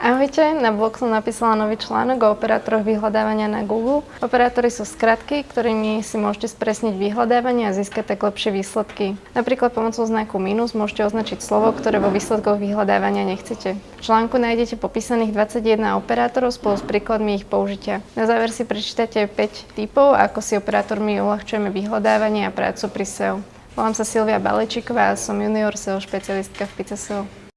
Ahojte, na blog som napísala nový článok o operátoroch vyhľadávania na Google. Operátory sú skratky, ktorými si môžete spresniť vyhľadávanie a získať tak lepšie výsledky. Napríklad pomocou znaku minus môžete označiť slovo, ktoré vo výsledkoch vyhľadávania nechcete. V článku nájdete popísaných 21 operátorov spolu s príkladmi ich použitia. Na záver si prečítate 5 typov, ako si operátormi uľahčujeme vyhľadávanie a prácu pri SEO. Volám sa Silvia Balečíková a som junior SEO špecialistka v PicaSEO.